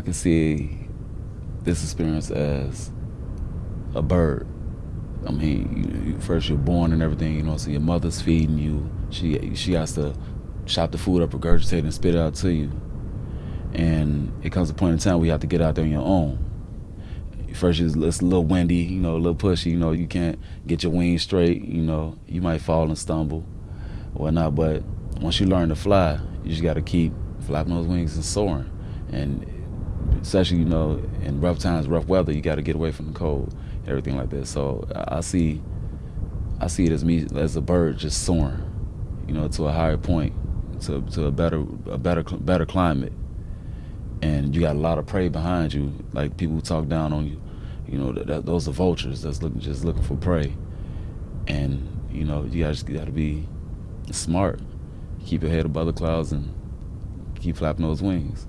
can see this experience as a bird. I mean, you, first you're born and everything, you know, so your mother's feeding you. She she has to chop the food up, regurgitate, and spit it out to you. And it comes a point in time where you have to get out there on your own. First, it's, it's a little windy, you know, a little pushy, you know, you can't get your wings straight, you know, you might fall and stumble, whatnot. But once you learn to fly, you just got to keep flapping those wings and soaring. And especially, you know, in rough times, rough weather, you got to get away from the cold, everything like that. So I see, I see it as me as a bird just soaring, you know, to a higher point, to to a better a better better climate. And you got a lot of prey behind you, like people who talk down on you. You know, that, that, those are vultures that's looking just looking for prey. And you know, you guys got to be smart, keep your head above the clouds, and keep flapping those wings.